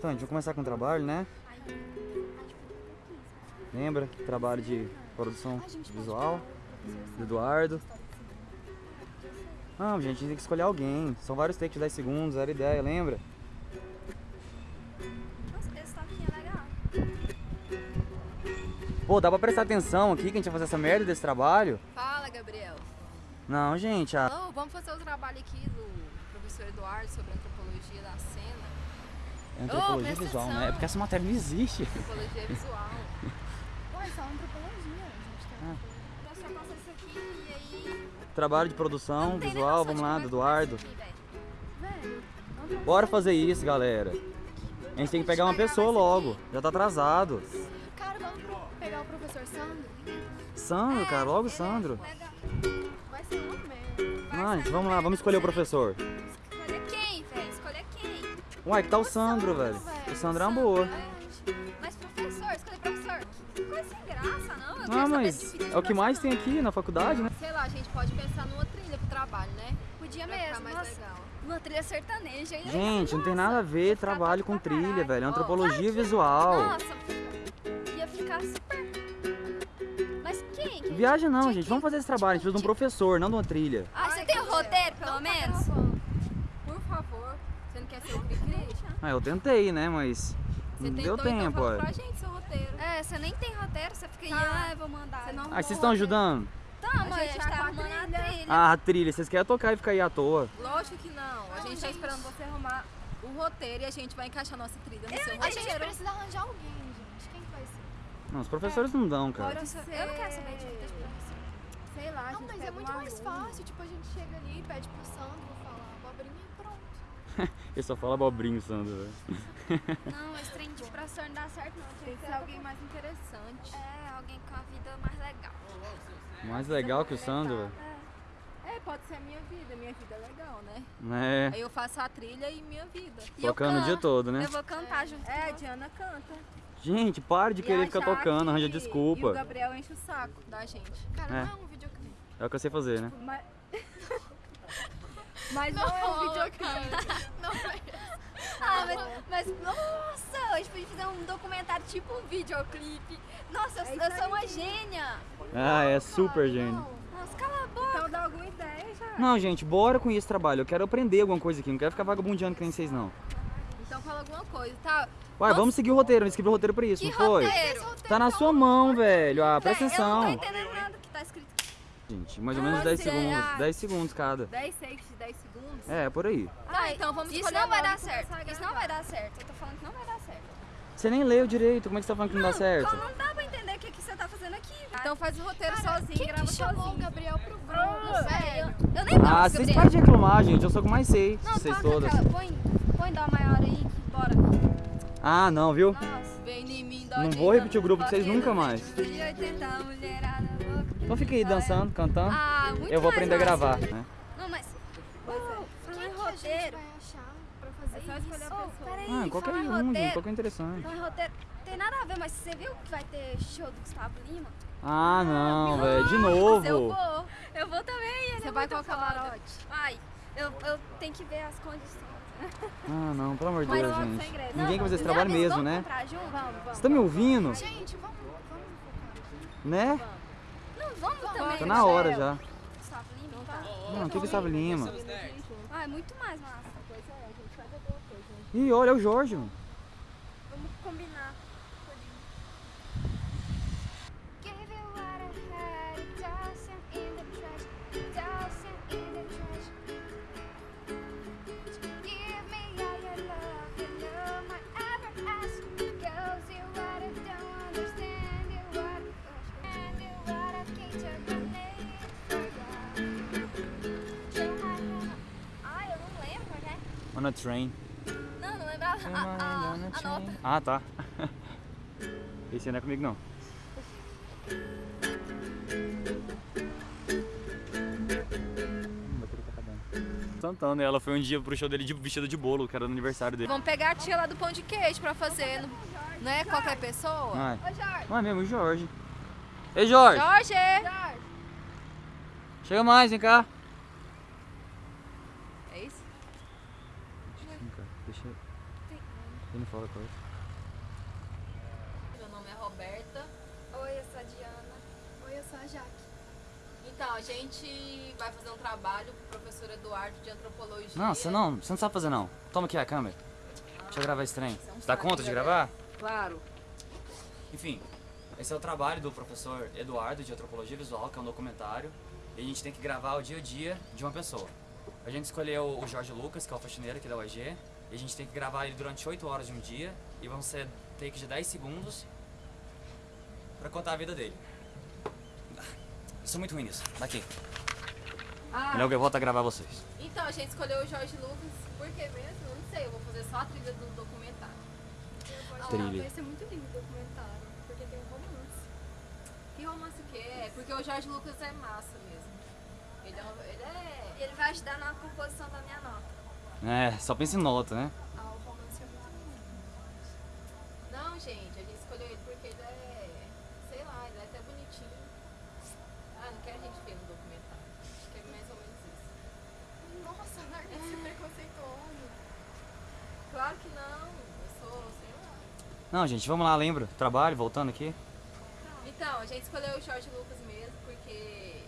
Então, a gente vai começar com o trabalho, né? Lembra? Trabalho de produção visual do Eduardo. Não, gente, a gente tem que escolher alguém. São vários takes de 10 segundos, era ideia, lembra? É. Pô, dá pra prestar atenção aqui que a gente vai fazer essa merda desse trabalho? Fala, Gabriel. Não, gente, a... Não, vamos fazer o trabalho aqui do professor Eduardo sobre antropologia da cena. É antropologia presta visual, né? É atenção. porque essa matéria não existe. Antropologia visual. Pô, isso é antropologia, gente. Ah. Então só passa isso aqui e aí... Trabalho de produção visual, vamos lá, do é Eduardo. Bora fazer isso, galera. A gente tem que pegar uma pessoa logo. Já tá atrasado. Cara, vamos pegar o professor Sandro? Sandro, cara, logo Sandro. Legal. Vai ser merda. Ah, gente, vamos lá, vamos escolher o professor. Uai, que tá o Sandro, velho. O Sandro é uma boa. Mas professor, escolher professor. Que coisa sem graça, não? Eu Ah, quero saber mas é o que mais tem aqui na faculdade, né? Sei lá, a gente pode pensar numa trilha pro trabalho, né? Podia Pra mesmo, mais nossa. legal. Uma trilha sertaneja. aí- Gente, não tem nada a ver trabalho com trilha, velho. É antropologia visual. Nossa, ia ficar super... Mas quem? quem? Viagem não, gente. que- Vamos fazer esse trabalho. A gente precisa de um professor, não de uma trilha. Ah, você Ai, tem o roteiro, pelo tá menos? gravando. Por favor, você não quer ser o Cri-Cri? Ah, eu tentei, né? Mas Você não tentou, deu então tempo, fala ué. pra gente seu roteiro. É, você nem tem roteiro, você fica aí, Tá. ah, eu vou mandar. Você não Ah, vocês estão ajudando? Tá, A mas a gente gente tá a arrumando a trilha. trilha. Ah, a trilha. Vocês querem tocar e ficar aí à toa. Lógico que não. A Não, gente tá gente. esperando você arrumar o roteiro e a gente vai encaixar nossa trilha no seu A roteiro. gente precisa arranjar alguém, gente. Quem que vai ser? Não, os professores não dão, cara. Pode Eu ser. não quero saber de vida de professor. Sei lá, a Não, gente mas pega é muito mais aluno. fácil. Tipo, a gente chega ali, pede pro Sandro Ele só fala abobrinho, Sandro, velho. Não, esse trem de professor não dá certo, não. Tem que ser alguém mais interessante. É, alguém com a vida mais legal. Mais legal que o Sandro, velho. É, pode ser a minha vida. Minha vida é legal, né? É, Aí eu faço a trilha e minha vida. E eu tocando o dia todo, né? Eu vou cantar junto É, a. Diana canta. Gente, para de E querer ficar tocando, arranja E o desculpa. Gabriel enche o saco da gente. Cara, É. não é um videoclipe. É o que eu sei fazer, né? Mas, Mas não, é um videoclipe. Não é. Ah, mas, mas, nossa, a gente podia fazer um documentário tipo um videoclipe. Nossa, eu, É eu sou uma gênia. Ah, é super gênio. Nossa, cala a boca. Então dá alguma ideia já. Não, gente, bora com esse trabalho. Eu quero aprender alguma coisa aqui. Não quero ficar vagabundeando que nem vocês, não. Então fala alguma coisa, tá? Uai, vamos seguir o roteiro. Eu escrevi o roteiro pra isso, Que não foi? roteiro? Tá na sua mão, velho. Ah, presta Véi, Eu não tô atenção. entendendo nada que tá escrito. Gente, mais ou menos Ah, 10 sei. segundos. 10 segundos cada. 10 takes de 10 segundos? É, por aí. Ah, então vamos Isso não vai dar certo. Isso não vai dar certo. Eu tô falando que não vai dar certo. Você nem leu direito. Como é que você tá falando que não dá certo? Não dá pra entender o que, que você tá fazendo aqui. Então faz o roteiro Cara, sozinho, quem grava que chamou o sozinho. Gabriel pro grupo, Velho, velho? eu nem gosto, Ah, vocês param de reclamar, gente. Eu sou o que mais sei. Não, vocês toca todas. aquela. Põe, põe dó maior aí, que bora. Ah, não, viu? Nossa. Vem em mim, dó Não vou repetir o grupo de vocês nunca mais. 180, mulherada. Então fica aí dançando, cantando. Ah, muito Eu vou mais aprender a massa. gravar, né? Não, mas. Pois é. Quem em a roteiro. vai achar pra fazer É só escolher a Oh, pessoa. peraí, Ah, qualquer falar um, gente. roteiro. Qualquer interessante. Falar em roteiro. Tem nada a ver, mas você viu que vai ter show do Gustavo Lima? Ah, não, velho. De Eu novo. vou. Eu vou também. Ele Você é vai o camarote? Vai. Eu, eu tenho que ver as condições. Ah, não, pelo amor de Mas Deus, vamos gente. Ninguém quer fazer esse trabalho mesmo, né? comprar junto? Vamos, vamos. Você tá me ouvindo? Gente, vamos, vamos focar. Né? Não, vamos também. Tá na hora já. Gustavo Lima, tá? Não, que Gustavo Lima? Ah, é muito mais massa. Pois é, a gente faz alguma coisa. Ih, olha, é o Jorge, mano. Vamos combinar. On a train. Não, não lembrava a, a, a nota. Ah, tá. Esse não é comigo, não. Hum, bateria tá. Santana, ela foi um dia pro show dele de vestido de bolo, que era no aniversário dele. Vamos pegar a tia lá do pão de queijo pra fazer. Não, não é qualquer pessoa? Ai. Ô, Jorge. Não é mesmo, o Jorge. Ei, Jorge! Jorge! Jorge. Chega mais, vem cá. É isso? Vem cá, deixa eu... Ele não fala coisa. Meu nome é Roberta. Oi, eu sou a Diana. Oi, eu sou a Jaque. Então, a gente vai fazer um trabalho com o professor Eduardo de antropologia. Não, você não, você não sabe fazer não. Toma aqui a câmera. Deixa eu gravar esse trem. Você é um Você dá saco, conta de gravar? Claro. Enfim, esse é o trabalho do professor Eduardo de Antropologia Visual, que é um documentário. E a gente tem que gravar o dia a dia de uma pessoa. A gente escolheu o Jorge Lucas, que é o faxineiro aqui da UEG. E a gente tem que gravar ele durante 8 horas de um dia. E vão ser takes de 10 segundos pra contar a vida dele. Eu sou muito ruim nisso. Daqui. Ah, Melhor que eu volto a gravar vocês. então a gente escolheu o Jorge Lucas. Por que mesmo? Eu não sei. Eu vou fazer só a trilha do documentário. Ah, Trilha. vai ser muito lindo o documentário, porque tem um romance. Que romance que é? Porque o Jorge Lucas é massa mesmo. Ele é. Ele é... E ele vai ajudar na composição da minha nota. É, só pensa em nota, né? Ah, o romance é muito lindo. Não, gente, a gente escolheu ele porque ele é. Sei lá, ele é até bonitinho. Ah, não quero a gente ver no documentário. Acho que é mais ou menos isso. Nossa, larga esse preconceituoso. Claro que não. Eu sou, sei lá. Não, gente, vamos lá, lembra? Trabalho, voltando aqui. Então, a gente escolheu o Jorge Lucas mesmo porque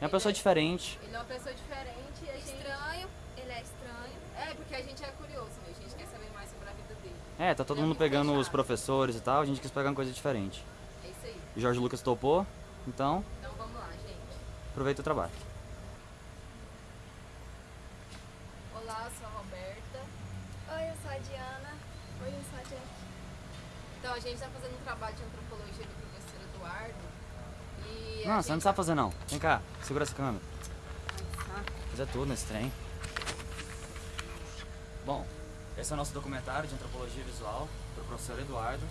É uma pessoa diferente. ele é uma pessoa diferente e a gente. Estranho, ele é estranho. É, porque a gente é curioso, né? A gente quer saber mais sobre a vida dele. É, tá todo mundo pegando os professores e tal, a gente quis pegar uma coisa diferente. É isso aí. O Jorge Lucas topou, então Então vamos lá, gente. aproveita o trabalho. Olá, eu sou a Roberta. Oi, eu sou a Diana. Oi, eu sou a Jaque. Então a gente tá fazendo um trabalho de antropologia do professor Eduardo. E a Não, você não gente sabe fazer não. Vem cá, segura essa câmera. Fazer tudo nesse trem. Bom, esse é o nosso documentário de antropologia visual do professor Eduardo.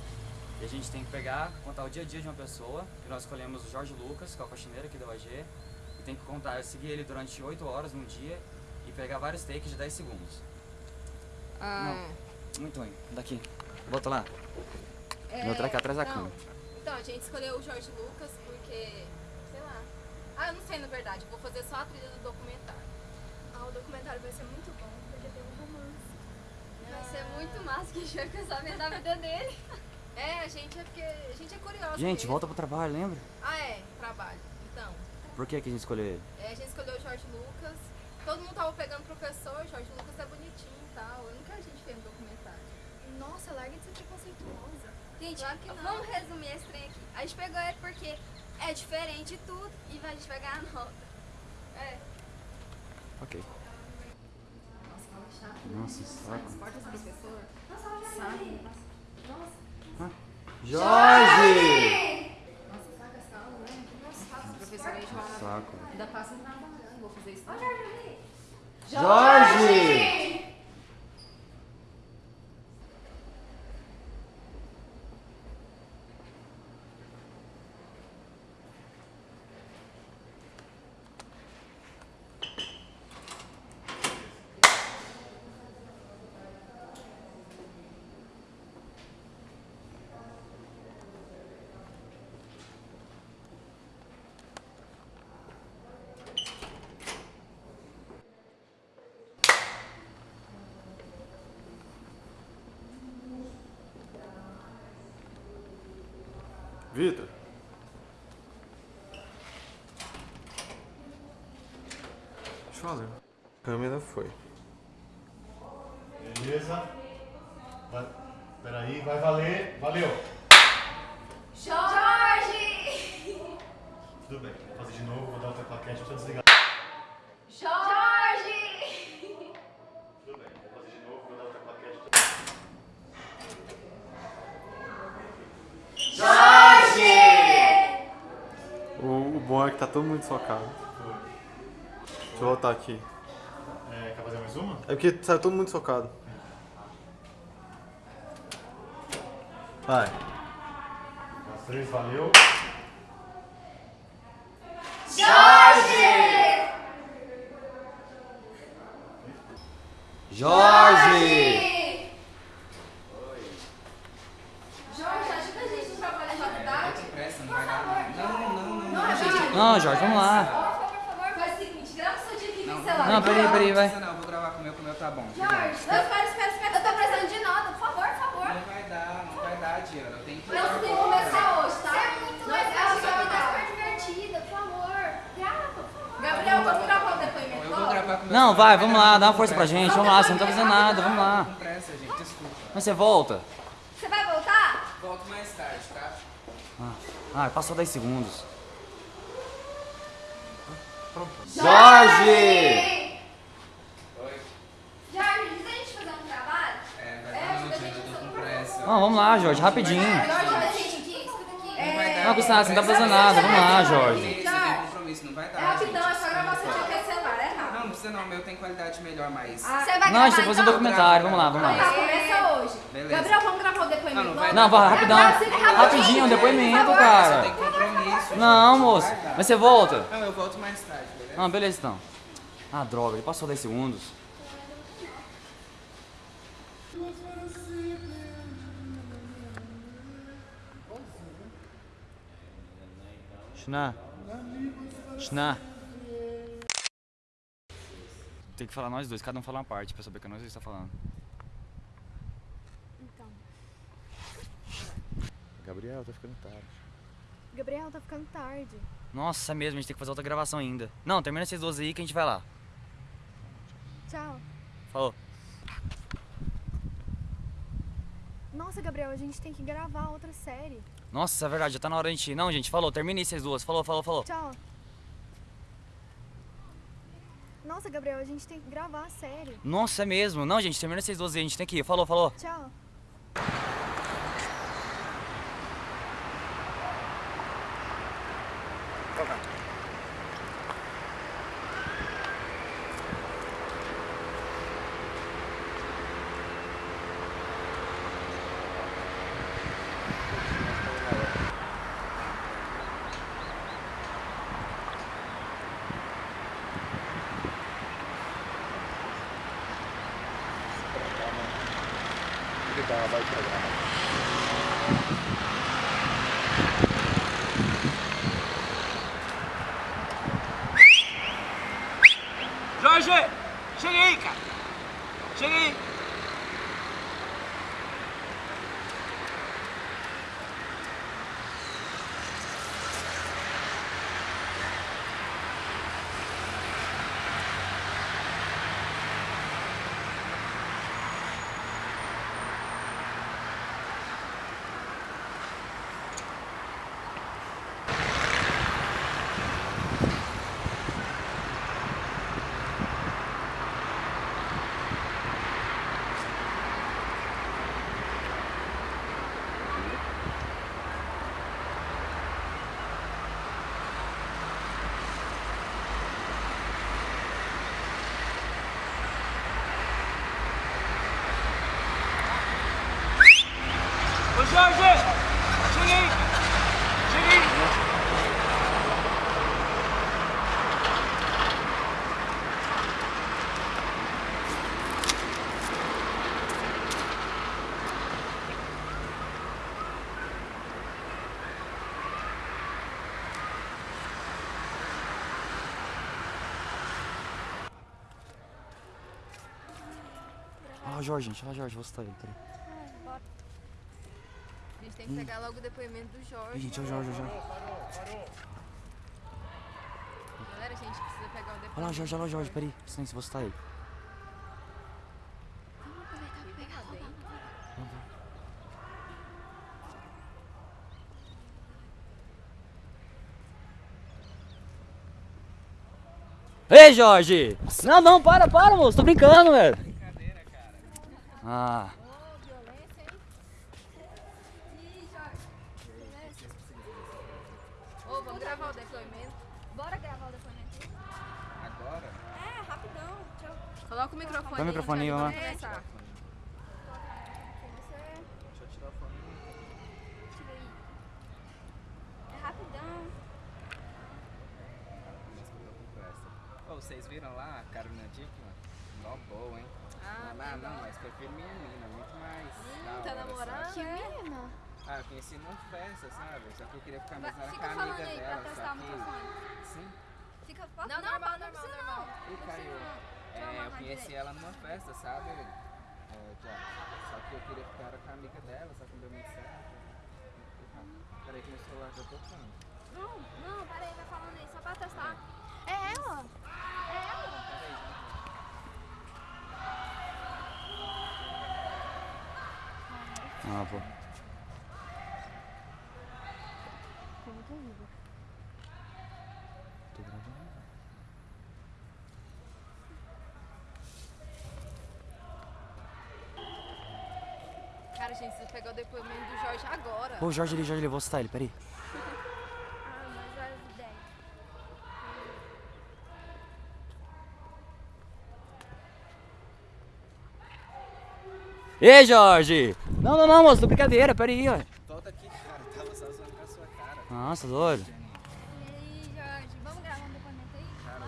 E a gente tem que pegar, contar o dia a dia de uma pessoa. E nós escolhemos o Jorge Lucas, que é o faxineiro aqui da UAG. E tem que contar, seguir ele durante 8 horas num dia e pegar vários takes de 10 segundos. Ah, Muito ruim. Daqui. Bota lá. é, Meu traque atrás da não. câmera. Então, a gente escolheu o Jorge Lucas porque, sei lá. Ah, eu não sei na verdade, vou fazer só a trilha do documentário. Ah, o documentário vai ser muito bom, porque tem um romance. Vai ser muito massa que a gente vai ficar sabendo da vida dele. É, a gente é porque a gente é curioso. Gente, mesmo. volta pro trabalho, lembra? Ah, é, trabalho. Então, Por que, que a gente escolheu ele? é, a gente escolheu o Jorge Lucas. Todo mundo tava pegando professor, o Jorge Lucas é bonitinho e tal. Eu não quero a gente ver no documentário. Nossa, larga de ser preconceituosa. Gente, Claro que não. vamos resumir esse trem aqui. A gente pegou ele porque é diferente de tudo e a gente vai ganhar nota. É. Ok. Nossa. Nossa, saco. Esporte esse professor. Saco. Nossa, Jorge! nossa, saca essa aula, né? Nossa, esse professor aí joga. Saco. Ainda passa trabalhando, vou fazer isso. Jorge! Vitor. Deixa eu falar. A câmera foi. Beleza? Vai, peraí, vai valer. Valeu! Jorge! Tudo bem, vou fazer de novo, vou dar outra claquete, deixa eu desligar. Jorge! Tudo bem, vou fazer de novo, vou dar outra claquete. O, o bom é que tá todo mundo socado. Deixa eu voltar aqui. É, quer fazer mais uma? É porque saiu todo mundo socado. Vai. As três, valeu. Jorge! Jorge, ajuda a gente no trabalho da faculdade. Não, Jorge, vamos lá. Por favor, faz o seguinte, grava o seu dia aqui celular. Não, peraí, peraí, vai. Não, eu vou gravar com o meu, com o meu tá bom. Jorge, não, espera, espera, espera. Eu tô precisando de nota, Adriana. Tem que. Não, você tem que começar hoje, tá? É muito legal, vai tá dar. super divertida, por favor. Grava, por favor. Gabriel, vamos gravar o depoimento Eu vou gravar com meu Não, vai, vamos lá, dá uma força pra gente. Vamos lá, você não tá fazendo nada, vamos lá. Com pressa, gente, desculpa. Mas você volta? Você vai voltar? Volto mais tarde, tá? Ah, passou 10 segundos. Jorge! Oi. Jorge, antes da gente fazer um trabalho, É, vai É, dar ajuda a gente eu a fazer com um. Não, vamos lá, Jorge, rapidinho. Jorge, gente, aqui, escuta aqui. Não vai dar. Não, Gustavo, você não tá fazendo nada. Vamos lá, Jorge. Não vai dar. é rapidão, é só gravação de qualquer celular, é rápido. Não, não precisa não, o meu tem qualidade melhor, mas. Você vai Não, a gravar gente tá fazendo então? documentário. Vamos lá, vamos Tá, lá. começa hoje. Beleza. Gabriel, vamos gravar o depoimento Não, não vai vai, rapidão. Rapidinho, um depoimento, Você cara. tem compromisso. Não, moço. vai. Mas você volta? Não, eu volto mais tarde, beleza? Não, beleza então. Ah, droga, ele passou 10 segundos. Shna. Shna. Tem que falar nós dois, cada um fala uma parte pra saber que nós dois tá falando. Então, Gabriel, tá ficando tarde. Gabriel, tá ficando tarde. Nossa, é mesmo, a gente tem que fazer outra gravação ainda. Não, termina esses 12 aí que a gente vai lá. Tchau. Falou. Nossa, Gabriel, a gente tem que gravar outra série. Nossa, é verdade, já tá na hora de gente ir. Não, gente, falou, termina essas duas. Falou, falou, falou. Tchau. Nossa, Gabriel, a gente tem que gravar a série. Nossa, é mesmo. Não, gente, termina essas 12 aí, a gente tem que ir. Falou, falou. Tchau. Jorge, gente. Fala, Jorge, você tá aí. Peraí. A gente tem que pegar logo o depoimento do Ih, Jorge. gente, é o Jorge, o Jorge. Galera, a gente precisa pegar o depoimento. Olha lá, Jorge, olha lá, Jorge. Peraí. Silêncio, você tá aí. Ei, Jorge! Não, não, para, para, moço. Tô brincando, velho. Ah, Ô, vamos gravar o depoimento. Bora gravar o depoimento. Agora? É, rapidão. Tchau. Coloca o microfone Põe o microfone aí, vamos lá. Você Deixa eu tirar o fone. tira aí. É rapidão. Vocês viram lá a Carolina Dickman? Mó boa, hein? Ah, não, não, mas prefiro minha menina, muito mais. da tá hora, namorando? sabe? Que menina? Ah, eu conheci numa festa, sabe? Só que eu queria ficar mais na Fica com a falando amiga aí pra dela, testar só o microfone. Sim. Fica Não, não, normal, não, normal, precisa normal. E Não caiu. Deixa eu É, eu conheci ela numa festa, sabe? É, já. Só que eu queria ficar com a amiga dela, só que não deu muito certo. Peraí que meu celular tá tocando. Não, não, peraí, vai falando aí, só pra testar. É ela? É ela? Ah, pô. Tô gravando. Cara, gente, você pegou o depoimento do Jorge agora. Ô, Jorge ali, Jorge ali, vou citar ele, peraí. Ah, mas as ideias. Ei, Jorge! Não, não, não, moço, tô brincadeira, peraí, ó. Volta aqui, cara. Tava só zoando com a sua cara. Nossa, doido. Jenny. E aí, Jorge, vamos gravar um depoimento aí? Cara,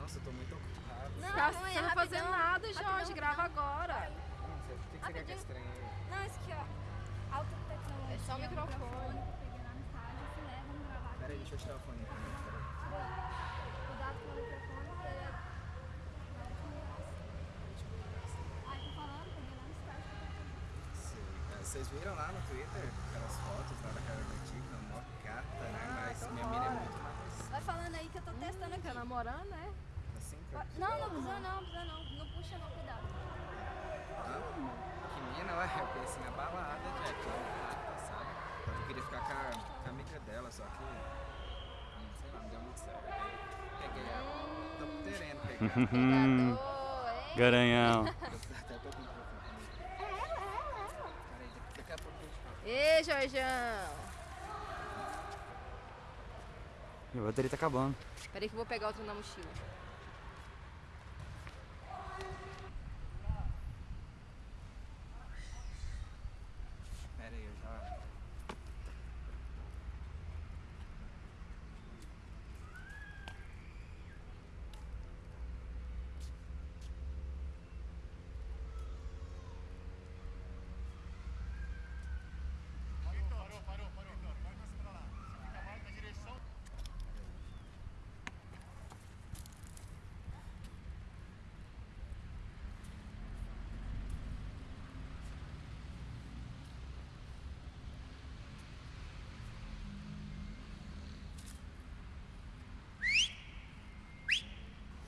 nossa, eu tô muito ocupado. Não, Tá aí, você não fazendo rapidão, nada, Jorge. Grava agora. Não, você- o que, que você quer que é estranho aí? Não, isso aqui, ó. Alta tecnologia. É só o microfone. é, gravar aqui. Peraí, deixa eu tirar o fone. Peraí. Cuidado com o microfone, porque ele é... Ai, tô falando, peguei lá no estádio. Sei. É, Vocês viram lá no Twitter aquelas fotos lá da cara da Tica, mó gata, né? Mas então minha mina é muito mais Vai falando aí que eu tô testando aqui. Tá namorando, né? assim, cara. Não, não precisa não, precisa não. Não puxa não, cuidado. Ah, que mina, ué, eu pensei na balada, Jack, lá quarto, sabe? Eu queria ficar com a, com a amiga dela, só que, hum, sei lá, não deu muito certo. Aí peguei ela, tô querendo pegar. Pegador, hein? Garanhão. Até tô com microfone. Peraí, daqui a pouco eu te falo. Ei, Jorjão. Minha bateria tá acabando. Peraí que eu vou pegar outro na mochila. Peraí, eu já... Parou, parou, parou. Vai mais pra lá. Fica mais na direção.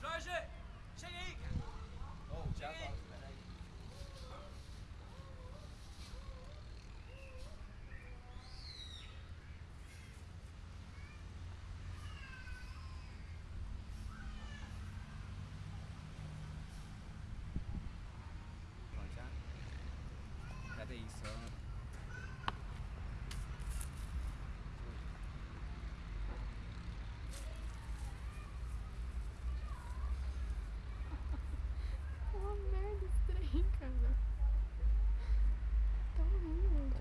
Jorge! Chega aí, cara! Oh, já volto, peraí. Pronto, já? Cadê isso? ó? Uma merda estranha, cara. Tá horrível.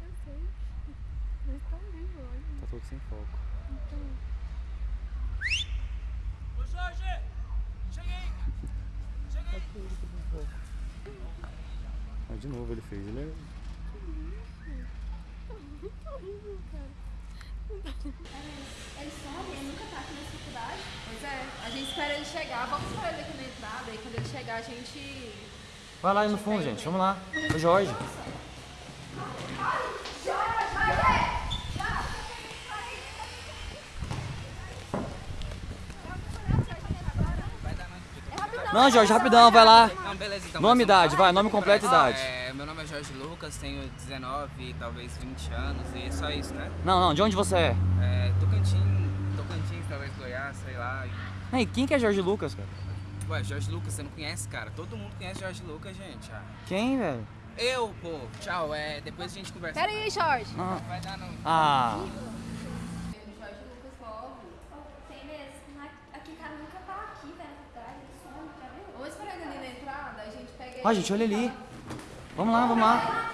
Eu sei. Mas tá horrível, olha. Tá todo sem foco. Então, Ô, Jorge! Chega aí, cara! Chega aí! Ah, de novo ele fez, ele é... Ele some, ele nunca tá aqui nessa faculdade. Pois é, a gente espera ele chegar. Vamos esperar ele aqui na entrada e quando ele chegar a gente. Vai lá aí no fundo, gente, vamos lá. Ô, Jorge. Não, Jorge, rapidão, vai lá. Beleza, então. Nome e idade, vai, nome completo e idade. é, meu nome é Jorge Lucas, tenho 19, talvez 20 anos, e é só isso, né? Não, não, de onde você é? É, Tocantins, Tocantins, talvez Goiás, sei lá. e- Ei, quem que é Jorge Lucas, cara? Ué, Jorge Lucas, você não conhece, cara? Todo mundo conhece Jorge Lucas, gente. ah. Quem, velho? Eu, pô, tchau, é, depois a gente conversa. Pera aí, Jorge. Ah, Vai dar não. ah, Jorge Lucas Lobo. Tem mesmo. Aqui, cara, nunca tá aqui, velho, na faculdade. Ele some, já viu? Vamos esperar ele ali na entrada, a gente pega ele. Ó, gente, olha ali. Vamos lá, vamos lá.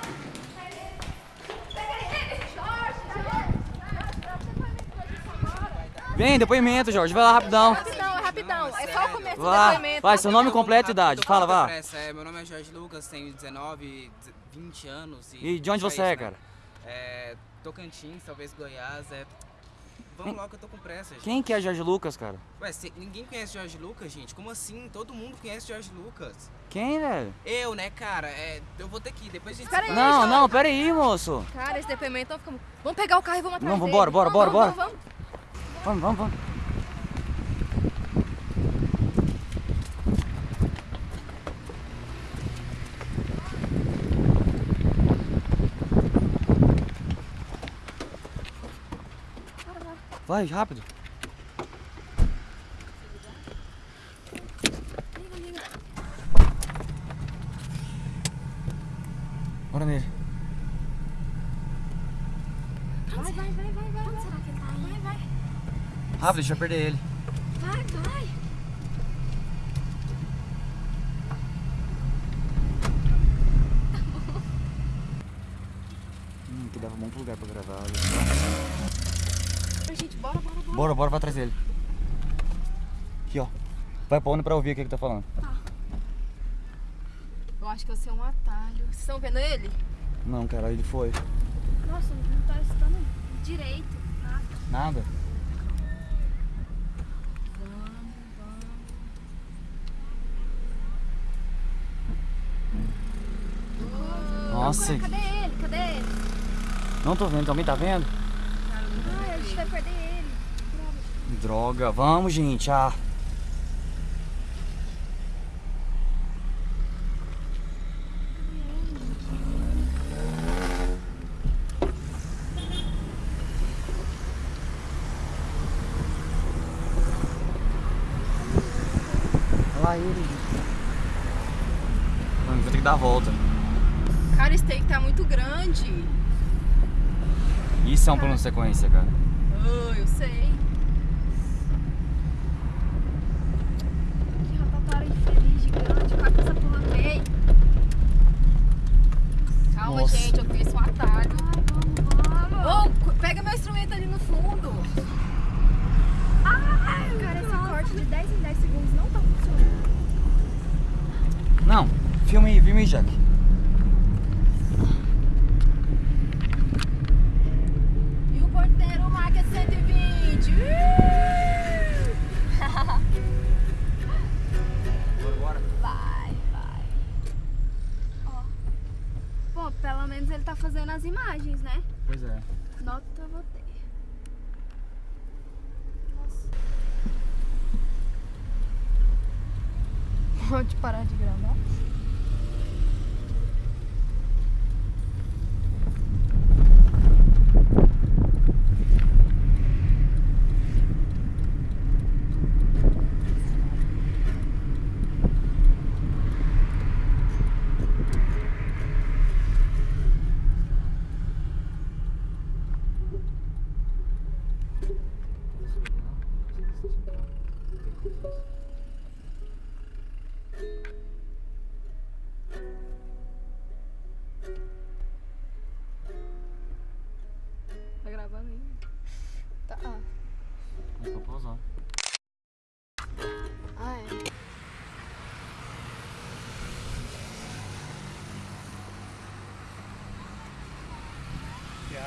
Vem, depoimento, Jorge, vai lá rapidão. Rapidão, é rapidão. É só o começo do Vai, depoimento. vai, seu nome completo e idade. Fala, vá. É, meu nome é Jorge Lucas, tenho 19, 20 anos. E, E de onde só você é, isso, né? cara? É, Tocantins, talvez Goiás, é... Vamos logo que eu tô com pressa, gente. Quem que é Jorge Lucas, cara? Ué, cê- ninguém conhece Jorge Lucas, gente? Como assim? Todo mundo conhece Jorge Lucas. Quem, velho? Eu, né, cara? É, eu vou ter que ir, depois a gente Espera se aí. Não, não, pera aí, moço. Cara, esse depoimento fica... Vamos pegar o carro e vamos atrás Não, vambora, bora, bora, Vamos, bora. vamos, vamos. Vamos, vamos, vamos. Vai, rápido. Bora nele. Vai, vai, vai, vai, vai. Onde será que ele tá vai. Rápido, deixa eu perder ele. Vai, vai. Hum, que dava um bom lugar pra gravar. Gente, bora, bora, vai atrás dele. Aqui, ó. Vai pra onde pra ouvir o que ele tá falando. Eu acho que vai ser um atalho. Vocês estão vendo ele? Não, cara, ele foi. Nossa, não tá estando direito. Nada. Nada. Nossa, Cadê ele? Cadê ele? não tô vendo, também tá vendo? Ai, a gente vai perder ele. Droga, vamos, gente. Ah. Olha lá ele. Mano, vou ter que dar a volta. Cara, esse take tá muito grande. Isso é um plano de sequência, cara. Oh, eu sei. Que rotatória infeliz, gigante. Vai com essa porra meio. Calma, Nossa. gente, eu conheço um atalho. Ai, vamos, vamos. Ô, cu- pega meu instrumento ali no fundo. Ai, cara, esse corte de 10 em 10 segundos não tá funcionando. Não, filma aí, filma aí, Jack.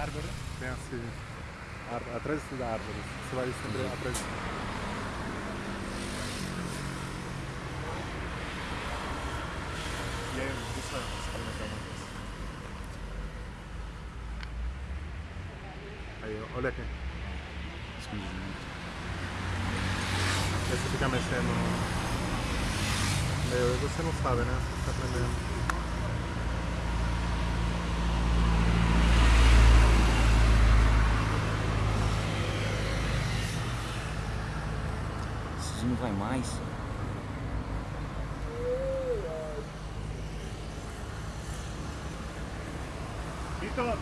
Árvore? Bem assim. Ar- atrás da árvore. Você vai sempre atrás. E aí, deixa eu experimentar uma coisa. Aí, olha aqui. Escondidinho. Aí você fica mexendo. Meu, você não sabe, né? Você tá aprendendo. Vai mais. Vitor!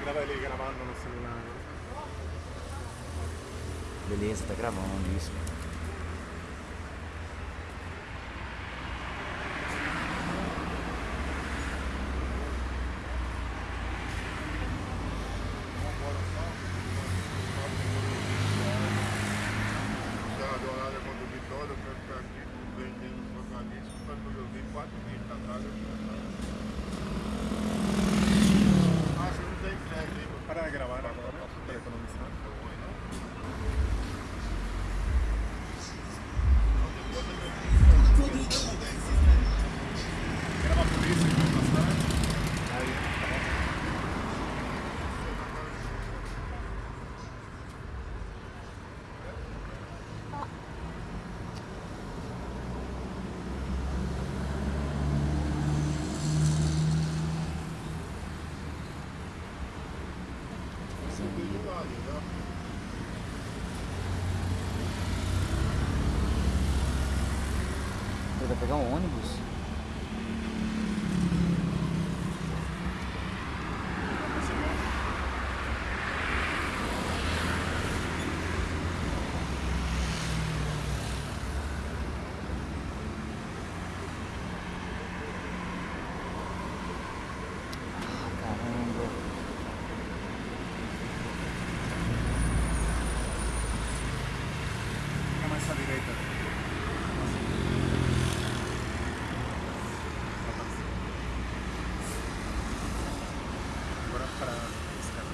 Grava ele gravando no celular. Beleza, tá gravando isso. quando eu vi 4 meses atrás, eu fui atrás. Acho que não tem crédito aí, vou parar de gravar agora para economizar. Era uma polícia aqui na cidade. Aí, tá bom. Subiu do lado, já. Ele vai pegar um ônibus? Ah, caramba. Fica mais à direita. Agora para esse cara.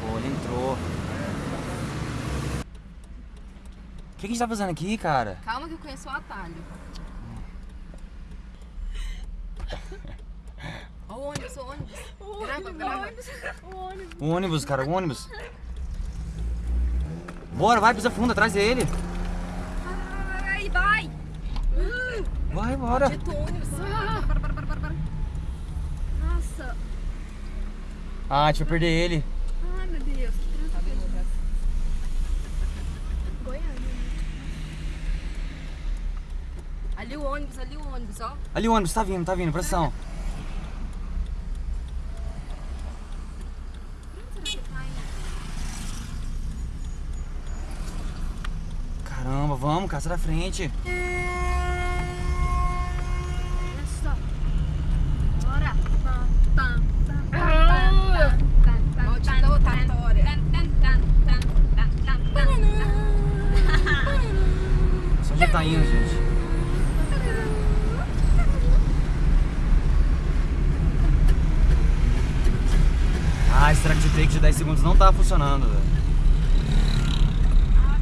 Pô, ele entrou. O que, que a gente tá fazendo aqui, cara? Calma que eu conheço o atalho. Ó o ônibus, o ônibus. Grava, grava. O ônibus, cara, o ônibus. Bora, vai, pisa fundo, atrás dele. Ai, vai! Vai, bora. Dito ônibus. Nossa! Ah, a gente vai perder ele. Ai, meu Deus. que Tá vendo o braço? Goiânia. Ali o ônibus, ali o ônibus, ó. Ali o ônibus, tá vindo, tá vindo, pressão. Caramba, vamos, sai da frente. Olha só. Bora. Pam, pam, pam, pam, pam, pam, pam, Maldita pam, rotatória. pam, pam, pam, pam, pam, pam, pam, pam. Só onde tá indo, gente? Ah, esse track de take de 10 segundos não tá funcionando, velho. Ah,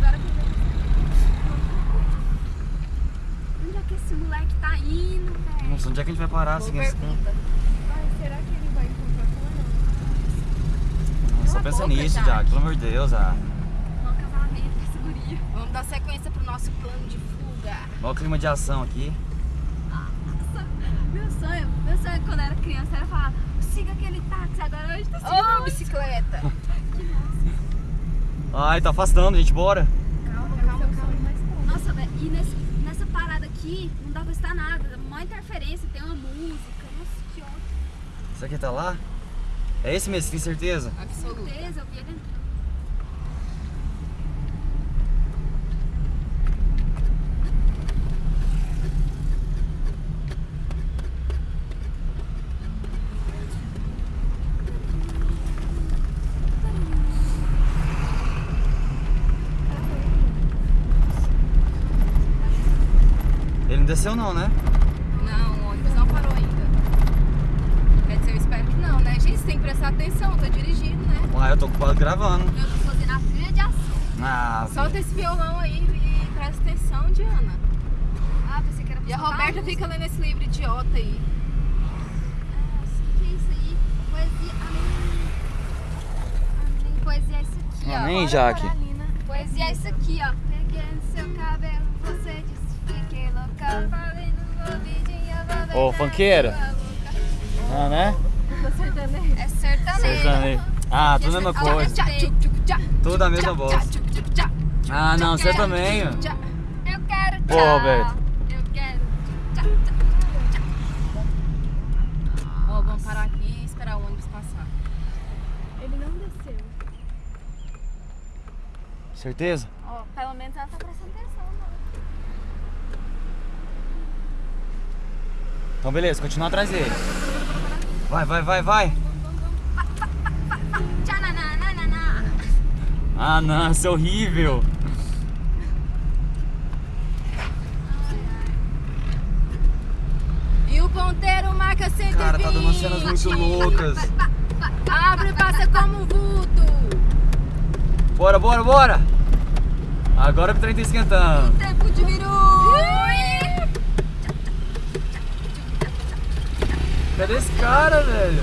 é que esse moleque tá indo, velho? Nossa, onde é que a gente vai parar seguindo esse será que ele vai encontrar com ela? Só pensa nisso, Jack. Pelo amor de Deus, ah. Casamento guri. Vamos dar sequência pro nosso plano de fuga. O clima de ação aqui. Nossa, meu sonho, meu sonho quando eu era criança era falar, siga aquele táxi, agora hoje tá seguindo Ô, bicicleta. Ai, tá afastando, gente, bora. Calma, calma, calma. Nossa, velho, e nesse, nessa parada aqui não dá pra estar nada, dá uma interferência, tem uma música, nossa, que ótimo. Isso aqui tá lá? É esse mesmo, tem certeza? Absoluta. Certeza, eu vi ele entrando. Ele não desceu não, né? Não, o ônibus não parou ainda. Quer dizer, eu espero que não, né? Gente, você tem que prestar atenção, tá dirigindo, né? Ah, eu tô ocupado gravando. Eu tô fazendo a trilha de ação. Ah, Solta esse violão aí e presta atenção, Diana. Ah, pensei que era pra E a Roberta música. fica lendo esse livro idiota aí. O que, que é isso aí? Poesia. Amém. Amém. Poesia é isso aqui, ó. Amém, Jaque. Poesia é isso aqui, ó. Peguei no seu cabelo, Ô, boca. Ah, né? É sertanejo. Sertanejo. Ah, tudo a mesma coisa. Tudo a mesma bosta. Ah, não, você também. ó. Eu quero Pô, tchau. Roberto. Eu quero. Ó, vamos parar aqui e esperar o ônibus passar. Ele não desceu. Certeza? Ó, pelo menos ela tá prestando atenção, mano. Então beleza, continua atrás dele. Vai, vai, vai, vai. Ah, não, isso é horrível. E o ponteiro marca 120. Cara, tá dando cenas muito loucas. Abre e passa como um vulto. Bora, bora, bora! Agora que o trem tá esquentando. Tempo de Cadê esse cara, velho?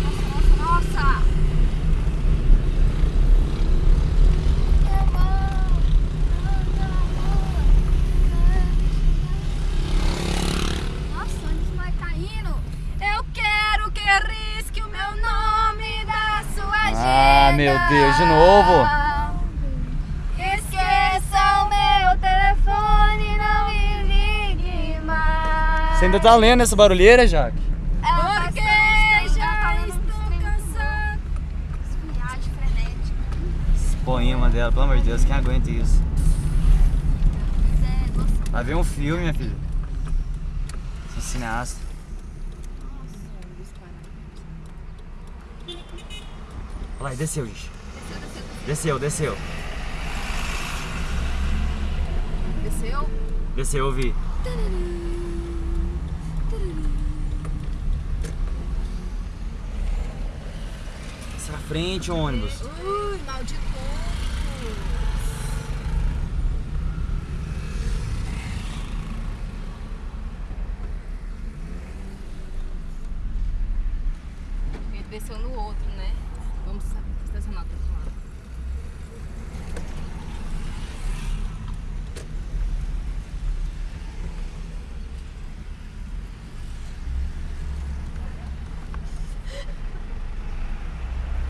Nossa, nossa! Nossa, onde esse moleque tá? Eu quero que risque o meu nome da sua agenda. Ah, meu Deus, de novo? Ainda tá lendo essa barulheira, Jaque? Porque já estou cansado. Viagem frenética. Esse poema dela, pelo amor de Deus, quem aguenta isso? É, Vai ver um filme, minha filha. Sou cineasta. Olha lá, desceu, gente. Desceu, desceu. Desceu? Desceu, eu vi. Essa é a frente, ônibus. Ui, maldito. Ele desceu no outro, né? Vamos estacionar do outro lado.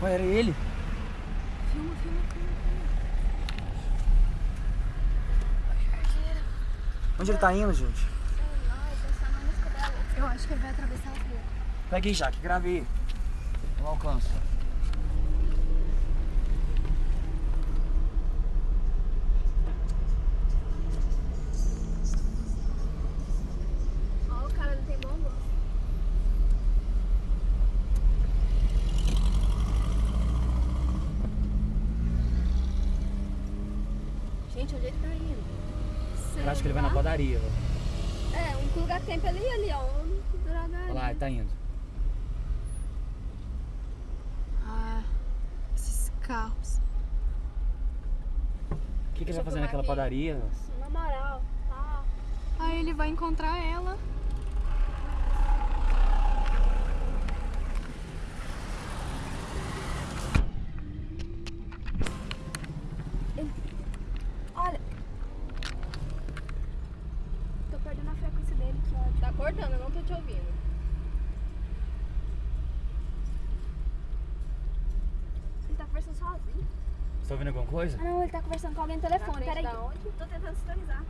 Ué, era ele? filma, filma, filma. Onde ele tá indo, gente? Eu acho que ele vai atravessar a rua. Pega aí, Jaque, grave aí. Eu não alcanço. Ó, o cara não tem bom gosto. Gente, onde ele tá indo? Eu acho que ele vai na padaria. ó. É, o único lugar que tem pra ele ir ali, ó. O único drogaria. Olha lá, ele tá indo. Ah, esses carros. O que, que ele vai fazer padaria? Na moral, tá. Aí ele vai encontrar ela. Olha. Tô perdendo a frequência dele, que ódio. Tá cortando, eu não tô te ouvindo. Ele tá conversando sozinho. Você tá ouvindo alguma coisa? Ah, não, ele tá conversando com alguém no telefone. frente Peraí. da onde? Tô tentando sintonizar.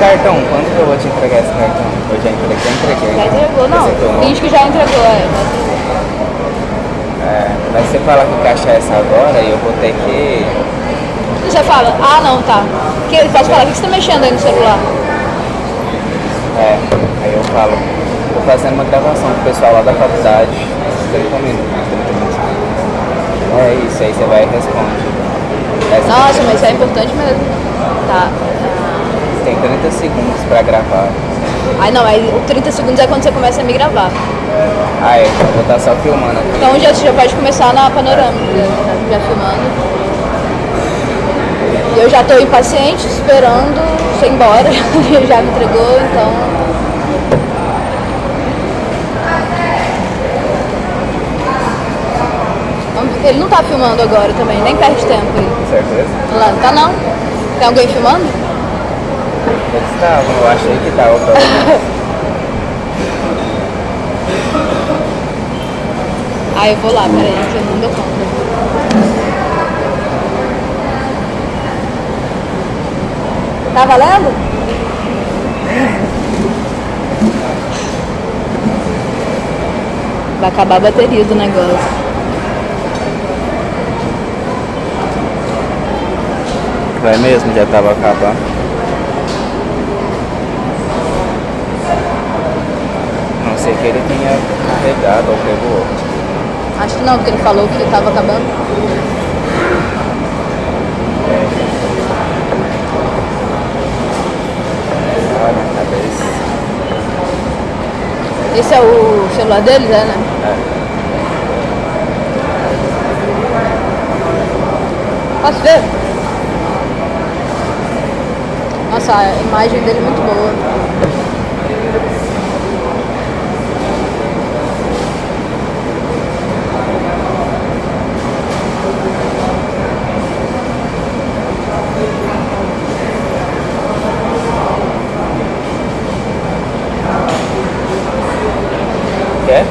Cartão, quando que eu vou te entregar esse cartão? Eu já entreguei, já entreguei. Já entregou, não. Finge que já entregou, é. É, mas você fala que o caixa é essa agora e eu vou ter que. Você fala, ah não, tá. Que, posso falar, o que você tá mexendo aí no celular? É, aí eu falo, tô fazendo uma gravação com o pessoal lá da faculdade. 30 minutos, 30 minutos. É isso, aí você vai e responde. Essa Nossa, mas isso é importante mesmo. Tá. Tem 30 segundos pra gravar. Aí não, aí o 30 segundos é quando você começa a me gravar. Ah, é, eu vou estar só filmando aqui. Então já, você já pode começar na panorâmica, já, já filmando. Eu já tô impaciente, esperando você ir embora. Ele já me entregou, então. Ele não tá filmando agora também, nem perde tempo aí. Certeza? Lá, tá não? Tem alguém filmando? Eles estavam, eu achei que tava. pelo menos. Ah, eu vou lá, peraí, que eu não dou conta. Tá valendo? Vai acabar a bateria do negócio. Vai mesmo, já tava acabando. Não sei que ele tenha carregado ou pegou outro. Acho que não, porque ele falou que tava acabando. Cabeça. Esse é o celular deles, é, né? Posso ver? Nossa, a imagem dele é muito boa. Quer?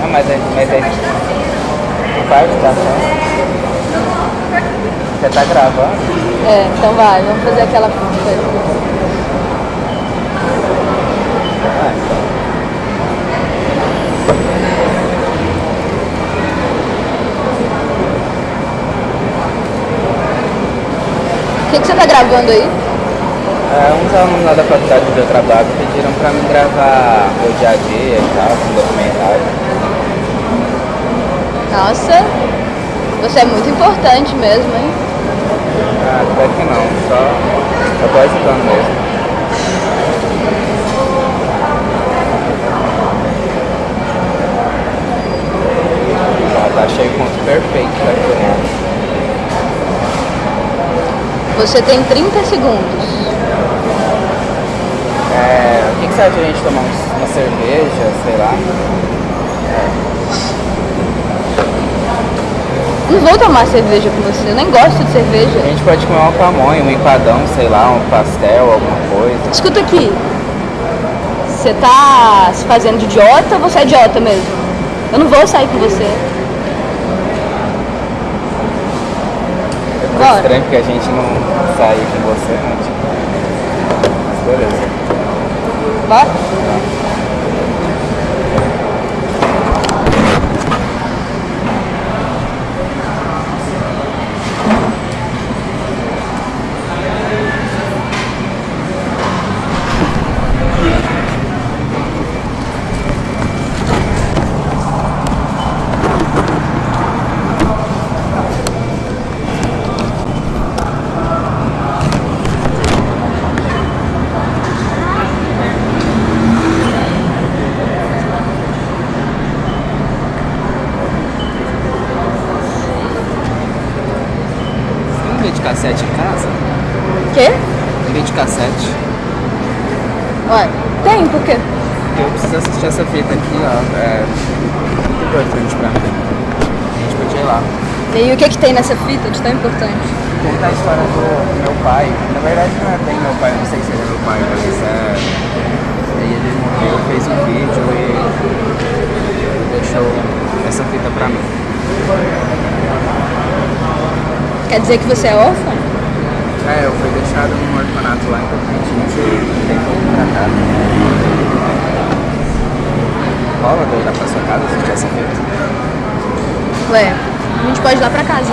Não, mas é. Mas é. Faz tá Você tá gravando? É, então vai, vamos fazer aquela coisa. O que, que você tá gravando aí? É, uns alunos lá da faculdade onde eu trabalho pediram pra mim gravar o dia a dia e tal, um documentário. Nossa, você é muito importante mesmo, hein? Ah, até que não, só. Eu tô ajudando mesmo. Ah, tá cheio o ponto perfeito pra filmar. Você tem 30 segundos. É, o que, que você acha de a gente tomar uma cerveja, sei lá? Não vou tomar cerveja com você, eu nem gosto de cerveja. A gente pode comer uma pamonha, um empadão, sei lá, um pastel, alguma coisa. Escuta aqui. Você tá se fazendo de idiota ou você é idiota mesmo? Eu não vou sair com você. É Bora. estranho porque a gente não saiu com você, né? Tipo, beleza. Bora? Cassete em casa? Quê? Um vídeo cassete? Ué, tem, por quê? Eu preciso assistir essa fita aqui, ó. É muito importante pra mim. A gente podia ir lá. E aí, o que que tem nessa fita de tão importante? Contar a história do meu pai. Na verdade não é bem meu pai, não sei se ele é meu pai, mas é. Aí ele morreu, fez um vídeo e deixou essa fita pra mim. Quer dizer que você é órfão? É, eu fui deixado num orfanato lá em Tocantins e tem volto pra cá. Rola de ir lá pra sua casa se tivesse feito? Ué, a gente pode ir lá pra casa.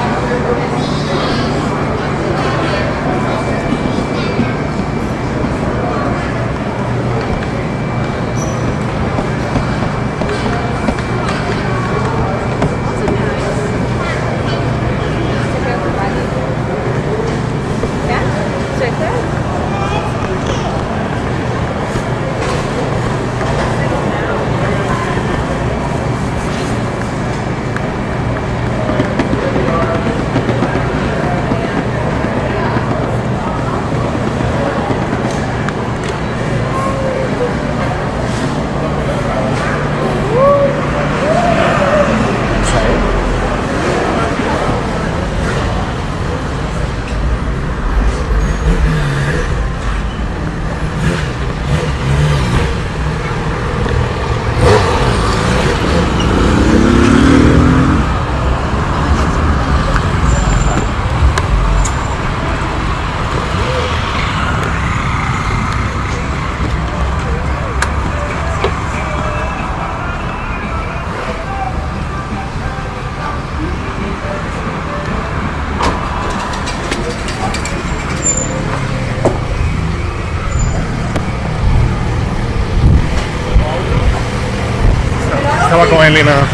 Estaba com ele na,